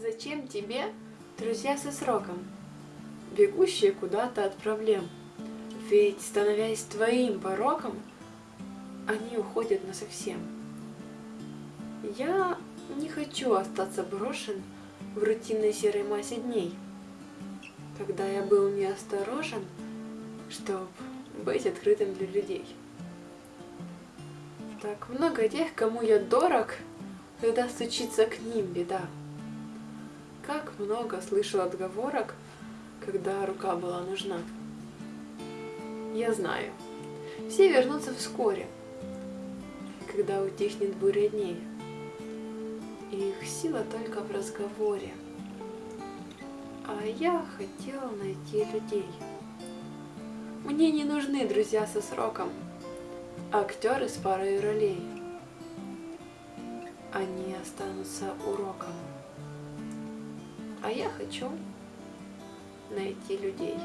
Зачем тебе друзья со сроком, бегущие куда-то от проблем? Ведь, становясь твоим пороком, они уходят насовсем. Я не хочу остаться брошен в рутинной серой массе дней, когда я был неосторожен, чтобы быть открытым для людей. Так много тех, кому я дорог, когда стучится к ним беда. Как много слышал отговорок, когда рука была нужна. Я знаю, все вернутся вскоре, когда утихнет буря дней. И их сила только в разговоре. А я хотела найти людей. Мне не нужны друзья со сроком, актеры с парой ролей. Они останутся уроком. А я хочу найти людей.